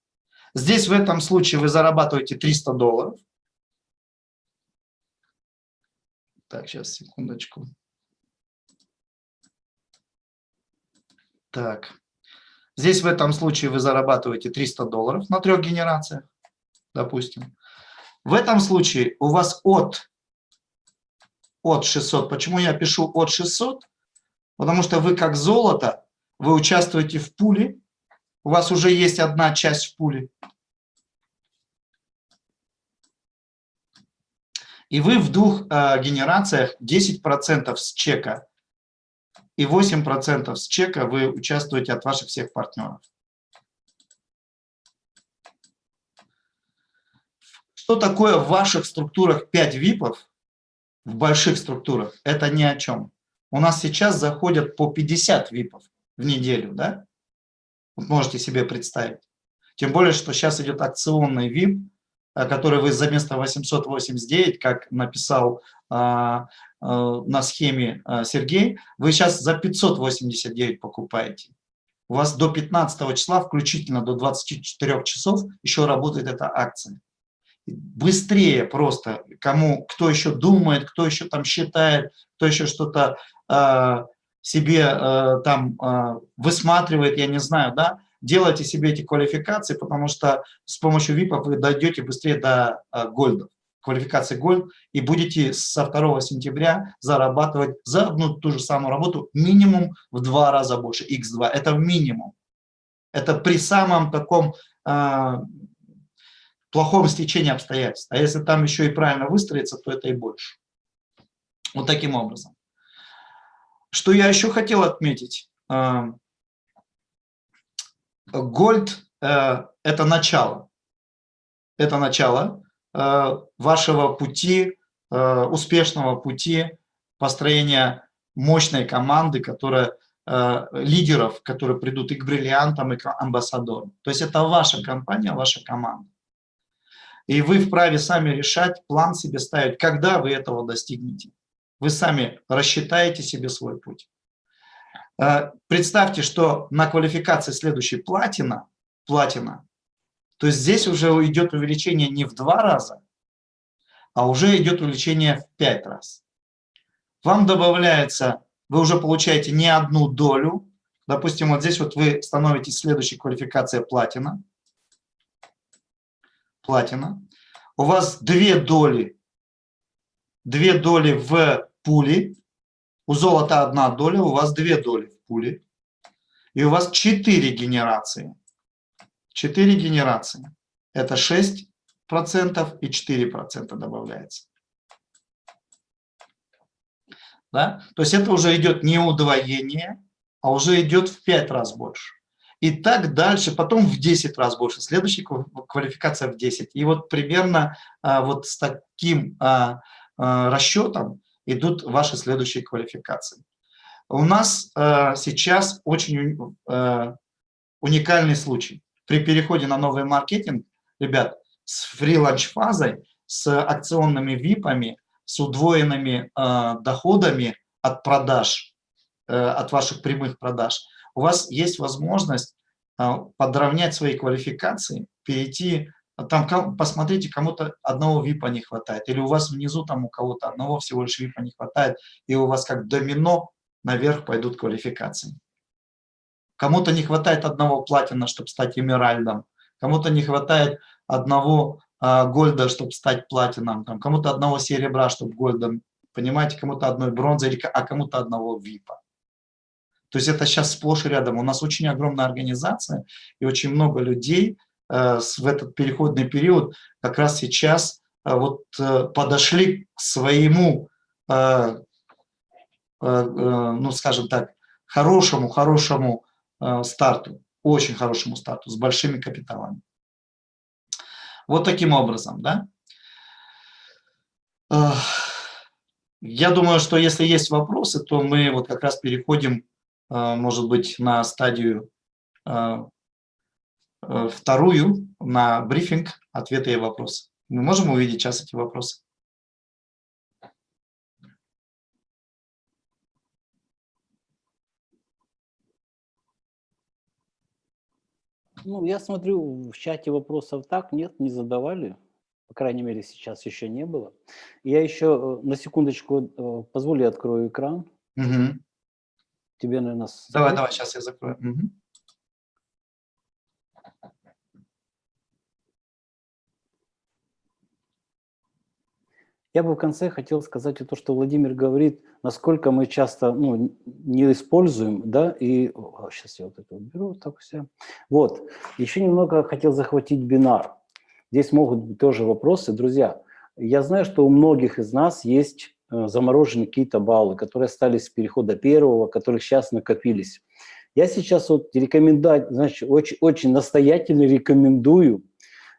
Здесь в этом случае вы зарабатываете 300 долларов. Так, сейчас, секундочку. Так. Здесь в этом случае вы зарабатываете 300 долларов на трех генерациях, допустим. В этом случае у вас от, от 600. Почему я пишу от 600? Потому что вы как золото, вы участвуете в пуле, у вас уже есть одна часть в пуле. И вы в двух э, генерациях 10% с чека и 8% с чека вы участвуете от ваших всех партнеров. Что такое в ваших структурах 5 ВИПов, в больших структурах? Это ни о чем. У нас сейчас заходят по 50 ВИПов в неделю, да? можете себе представить. Тем более, что сейчас идет акционный VIP, э, который вы за место 889, как написал а, а, на схеме а, Сергей, вы сейчас за 589 покупаете. У вас до 15 числа, включительно до 24 часов, еще работает эта акция. Быстрее просто, кому, кто еще думает, кто еще там считает, кто еще что-то себе э, там э, высматривает, я не знаю, да, делайте себе эти квалификации, потому что с помощью VIP вы дойдете быстрее до э, квалификации гольд, и будете со 2 сентября зарабатывать за одну ту же самую работу минимум в два раза больше, x2, это минимум. Это при самом таком э, плохом стечении обстоятельств. А если там еще и правильно выстроиться, то это и больше. Вот таким образом. Что я еще хотел отметить? Гольд э, – это начало. Это начало э, вашего пути, э, успешного пути построения мощной команды, которая лидеров, которые придут и к бриллиантам, и к амбассадорам. То есть это ваша компания, ваша команда. И вы вправе сами решать, план себе ставить, когда вы этого достигнете. Вы сами рассчитаете себе свой путь. Э, представьте, что на квалификации следующей платина, платина, то здесь уже идет увеличение не в два раза, а уже идет увеличение в пять раз. Вам добавляется, вы уже получаете не одну долю, допустим, вот здесь вот вы становитесь следующей квалификацией платина, платина, у вас две доли, две доли в пули, у золота одна доля, у вас две доли в пуле, и у вас четыре генерации. Четыре генерации. Это 6% и 4% добавляется. Да? То есть это уже идет не удвоение, а уже идет в 5 раз больше. И так дальше, потом в 10 раз больше. Следующая квалификация в 10. И вот примерно а, вот с таким а, а, расчетом идут ваши следующие квалификации. У нас сейчас очень уникальный случай. При переходе на новый маркетинг, ребят, с фриланч-фазой, с акционными ВИПами, с удвоенными доходами от продаж, э, от ваших прямых продаж, у вас есть возможность э, подровнять свои квалификации, перейти там посмотрите, кому-то одного ВИПа не хватает, или у вас внизу там у кого-то одного всего лишь ВИПа не хватает, и у вас как домино наверх пойдут квалификации. Кому-то не хватает одного платина, чтобы стать эмеральдом, кому-то не хватает одного а, гольда, чтобы стать платином, кому-то одного серебра, чтобы гольдом, понимаете, кому-то одной бронзы, а кому-то одного випа. То есть это сейчас сплошь и рядом. У нас очень огромная организация и очень много людей э, в этот переходный период как раз сейчас э, вот э, подошли к своему, ну скажем так, хорошему, хорошему старту, очень хорошему старту, с большими капиталами. Вот таким образом, да. Я думаю, что если есть вопросы, то мы вот как раз переходим может быть, на стадию э, э, вторую, на брифинг, ответы и вопросы. Мы можем увидеть сейчас эти вопросы?
Ну, я смотрю, в чате вопросов так, нет, не задавали. По крайней мере, сейчас еще не было. Я еще на секундочку, позволю, открою экран.
Угу.
Тебе, наверное...
Давай, закрыть? давай, сейчас я закрою. Угу.
Я бы в конце хотел сказать то, что Владимир говорит, насколько мы часто ну, не используем, да, и сейчас я вот это уберу, так все. Вот, еще немного хотел захватить бинар. Здесь могут быть тоже вопросы. Друзья, я знаю, что у многих из нас есть заморожены какие-то баллы, которые остались с перехода первого, которых сейчас накопились. Я сейчас вот рекомендую, значит, очень, очень настоятельно рекомендую,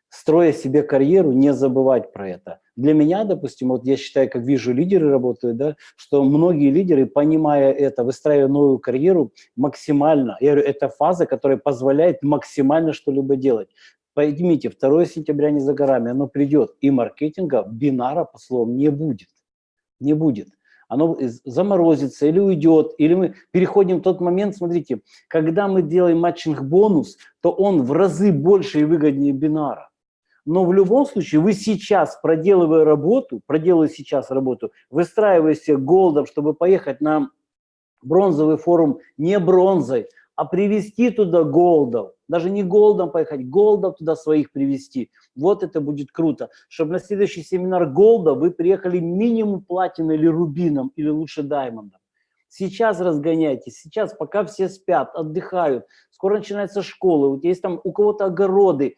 строя себе карьеру, не забывать про это. Для меня, допустим, вот я считаю, как вижу, лидеры работают, да, что многие лидеры, понимая это, выстраивая новую карьеру максимально, я говорю, это фаза, которая позволяет максимально что-либо делать. Поймите, 2 сентября не за горами, оно придет, и маркетинга, бинара, по словам, не будет не будет. Оно заморозится или уйдет, или мы переходим в тот момент, смотрите, когда мы делаем матчинг-бонус, то он в разы больше и выгоднее бинара. Но в любом случае вы сейчас, проделывая работу, проделывая сейчас работу, выстраивая себе голдом, чтобы поехать на бронзовый форум не бронзой, а привести туда голдов, даже не голдом поехать, голдов туда своих привести. Вот это будет круто, чтобы на следующий семинар голда вы приехали минимум платиной или рубином, или лучше даймондом. Сейчас разгоняйтесь, сейчас пока все спят, отдыхают, скоро начинается школа, вот есть там у кого-то огороды,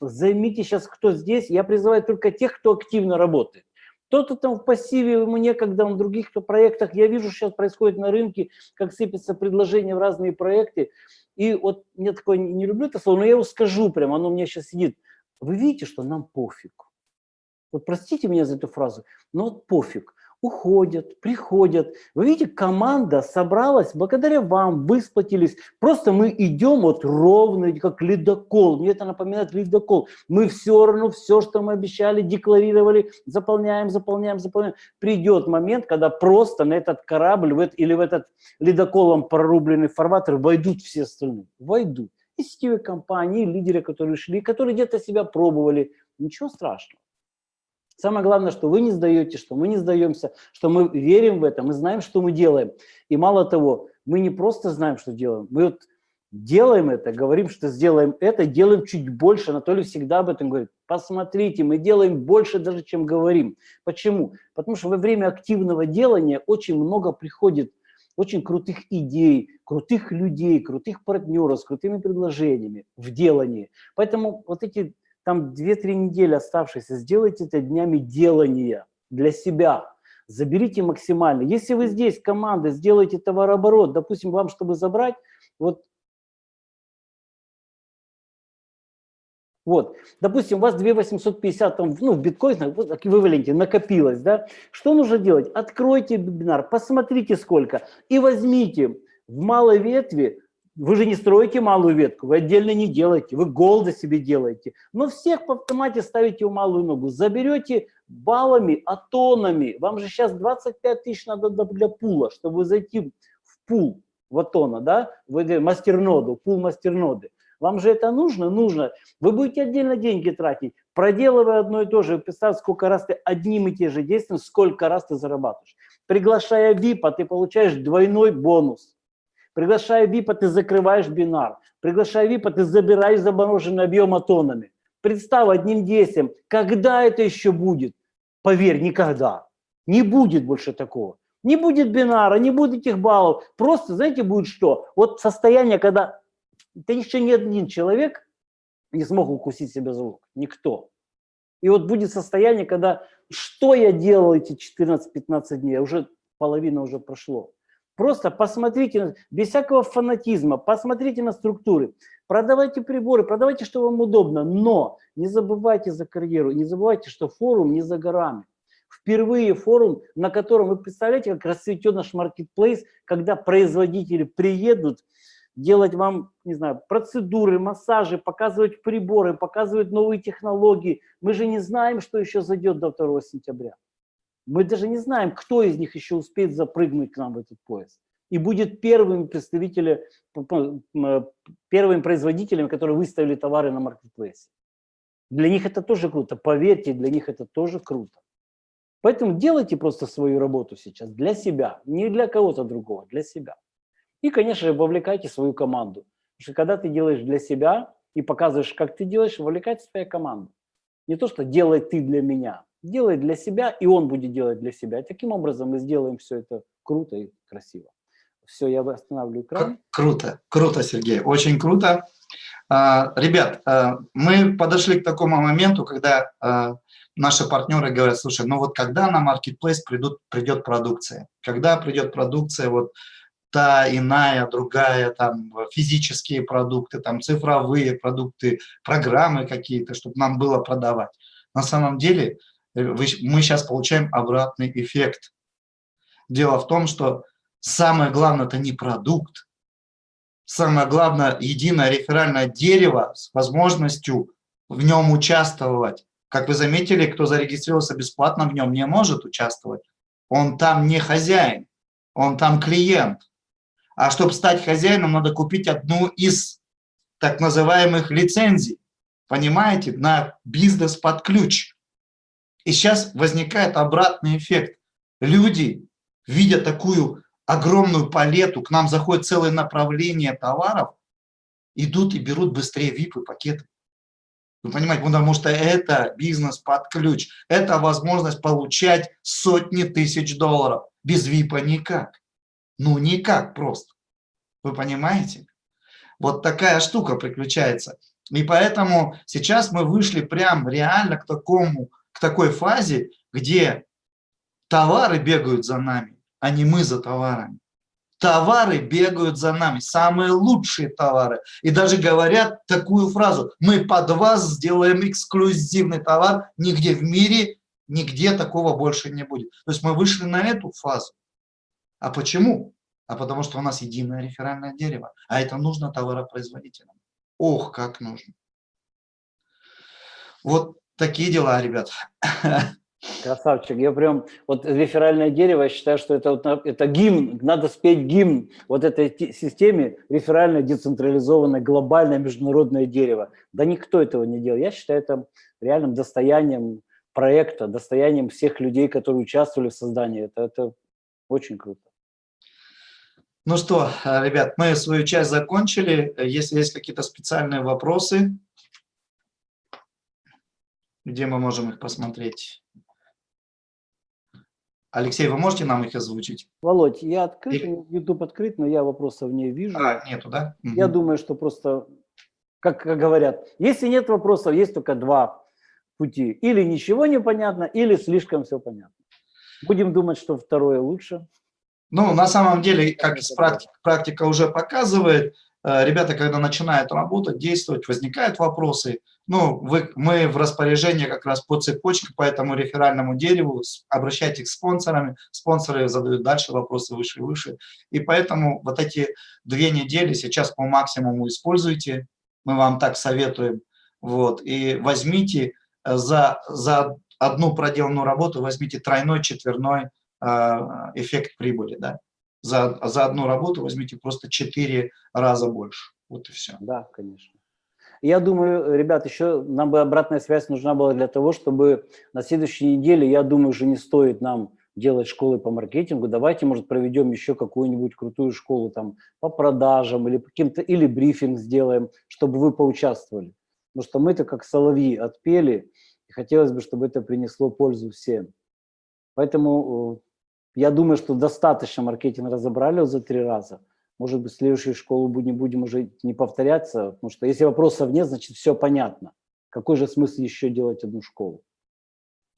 займите сейчас, кто здесь, я призываю только тех, кто активно работает. Кто-то там в пассиве, ему некогда, в других проектах. Я вижу, сейчас происходит на рынке, как сыпятся предложения в разные проекты. И вот мне такое, не люблю это слово, но я его скажу прямо, оно у меня сейчас сидит. Вы видите, что нам пофиг. Вот простите меня за эту фразу, но пофиг уходят, приходят. Вы видите, команда собралась, благодаря вам высплатились. Просто мы идем вот ровно, как ледокол. Мне это напоминает ледокол. Мы все равно все, что мы обещали, декларировали, заполняем, заполняем, заполняем. Придет момент, когда просто на этот корабль в, или в этот ледоколом прорубленный фарватер войдут все остальные. Войдут. И сетевые компании, и лидеры, которые шли, которые где-то себя пробовали. Ничего страшного. Самое главное, что вы не сдаете, что мы не сдаемся, что мы верим в это, мы знаем, что мы делаем. И мало того, мы не просто знаем, что делаем, мы вот делаем это, говорим, что сделаем это, делаем чуть больше. Анатолий всегда об этом говорит. Посмотрите, мы делаем больше даже, чем говорим. Почему? Потому что во время активного делания очень много приходит очень крутых идей, крутых людей, крутых партнеров с крутыми предложениями в делании. Поэтому вот эти там 2-3 недели оставшиеся, сделайте это днями делания для себя. Заберите максимально. Если вы здесь, команда, сделаете товарооборот, допустим, вам, чтобы забрать, вот Вот, допустим, у вас 2850 там, ну, в биткоинах, вот, эквиваленте накопилось, да? Что нужно делать? Откройте вебинар, посмотрите сколько и возьмите в малой ветви вы же не строите малую ветку, вы отдельно не делаете, вы голда себе делаете. Но всех по автомате ставите в малую ногу. Заберете баллами, атонами. Вам же сейчас 25 тысяч надо для пула, чтобы зайти в пул в атона, да, в мастерноду, пул мастерноды. Вам же это нужно? Нужно. Вы будете отдельно деньги тратить, проделывая одно и то же. Представь, сколько раз ты одним и те же действием, сколько раз ты зарабатываешь. Приглашая ВИПа, ты получаешь двойной бонус. Приглашая ВИПа, ты закрываешь бинар. Приглашая ВИПа, ты забираешь замороженный объем атонами. Представь одним действием, когда это еще будет? Поверь, никогда. Не будет больше такого. Не будет бинара, не будет этих баллов. Просто, знаете, будет что? Вот состояние, когда ты еще ни один человек не смог укусить себя за лук. Никто. И вот будет состояние, когда что я делал эти 14-15 дней, уже половина уже прошло. Просто посмотрите, без всякого фанатизма, посмотрите на структуры, продавайте приборы, продавайте, что вам удобно, но не забывайте за карьеру, не забывайте, что форум не за горами. Впервые форум, на котором вы представляете, как расцветет наш маркетплейс, когда производители приедут, делать вам, не знаю, процедуры, массажи, показывать приборы, показывать новые технологии. Мы же не знаем, что еще зайдет до 2 сентября. Мы даже не знаем, кто из них еще успеет запрыгнуть к нам в этот поезд. И будет первым представителем, первым производителем, которые выставили товары на маркетплейсе. Для них это тоже круто, поверьте, для них это тоже круто. Поэтому делайте просто свою работу сейчас для себя, не для кого-то другого, для себя. И, конечно же, вовлекайте свою команду. Потому что когда ты делаешь для себя и показываешь, как ты делаешь, вовлекайте свою команду. Не то, что делай ты для меня, делай для себя, и он будет делать для себя. Таким образом мы сделаем все это круто и красиво. Все, я останавливаю экран.
Круто, круто, Сергей, очень круто. А, ребят, а, мы подошли к такому моменту, когда а, наши партнеры говорят, слушай, ну вот когда на Marketplace придут, придет продукция? Когда придет продукция, вот та, иная, другая, там, физические продукты, там, цифровые продукты, программы какие-то, чтобы нам было продавать. На самом деле мы сейчас получаем обратный эффект. Дело в том, что самое главное – это не продукт. Самое главное – единое реферальное дерево с возможностью в нем участвовать. Как вы заметили, кто зарегистрировался бесплатно в нем не может участвовать. Он там не хозяин, он там клиент. А чтобы стать хозяином, надо купить одну из так называемых лицензий, понимаете, на бизнес под ключ. И сейчас возникает обратный эффект. Люди, видя такую огромную палету, к нам заходит целое направление товаров, идут и берут быстрее VIP пакеты. Вы понимаете, потому что это бизнес под ключ. Это возможность получать сотни тысяч долларов. Без ВИПа никак. Ну, никак просто. Вы понимаете? Вот такая штука приключается. И поэтому сейчас мы вышли прям реально к, такому, к такой фазе, где товары бегают за нами, а не мы за товарами. Товары бегают за нами, самые лучшие товары. И даже говорят такую фразу, мы под вас сделаем эксклюзивный товар, нигде в мире, нигде такого больше не будет. То есть мы вышли на эту фазу. А почему? А потому что у нас единое реферальное дерево. А это нужно товаропроизводителям. Ох, как нужно. Вот такие дела, ребят.
Красавчик, я прям, вот реферальное дерево, я считаю, что это, это гимн, надо спеть гимн вот этой системе, реферальное, децентрализованное, глобальное международное дерево. Да никто этого не делал. Я считаю это реальным достоянием проекта, достоянием всех людей, которые участвовали в создании. Это, это очень круто.
Ну что, ребят, мы свою часть закончили. Если есть какие-то специальные вопросы, где мы можем их посмотреть? Алексей, вы можете нам их озвучить?
Володь, я открыт, И... YouTube открыт, но я вопросов не вижу.
А, нету, да?
Я угу. думаю, что просто, как, как говорят, если нет вопросов, есть только два пути. Или ничего не понятно, или слишком все понятно. Будем думать, что второе лучше.
Ну, на самом деле, как практика, практика уже показывает, э, ребята, когда начинают работать, действовать, возникают вопросы – ну, вы, мы в распоряжении как раз по цепочке, по этому реферальному дереву, обращайтесь к спонсорам, спонсоры задают дальше вопросы выше и выше. И поэтому вот эти две недели сейчас по максимуму используйте, мы вам так советуем. Вот, и возьмите э, за, за одну проделанную работу, возьмите тройной, четверной э, эффект прибыли. Да? За, за одну работу возьмите просто четыре раза больше. Вот и все.
Да, конечно. Я думаю, ребят, еще нам бы обратная связь нужна была для того, чтобы на следующей неделе, я думаю, уже не стоит нам делать школы по маркетингу, давайте, может, проведем еще какую-нибудь крутую школу там по продажам или каким-то, или брифинг сделаем, чтобы вы поучаствовали. Потому что мы-то как соловьи отпели, и хотелось бы, чтобы это принесло пользу всем. Поэтому э, я думаю, что достаточно маркетинг разобрали за три раза. Может быть, следующую школу не будем уже не повторяться, потому что если вопросов нет, значит, все понятно. Какой же смысл еще делать одну школу?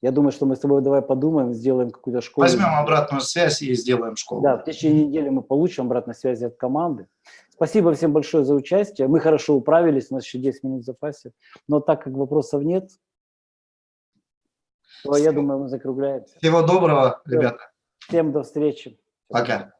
Я думаю, что мы с тобой давай подумаем, сделаем какую-то школу.
Возьмем обратную связь и сделаем школу.
Да, в течение недели мы получим обратную связь от команды. Спасибо всем большое за участие. Мы хорошо управились, у нас еще 10 минут в запасе. Но так как вопросов нет, то я думаю, мы закругляемся.
Всего доброго, ребята.
Всем до встречи.
Пока.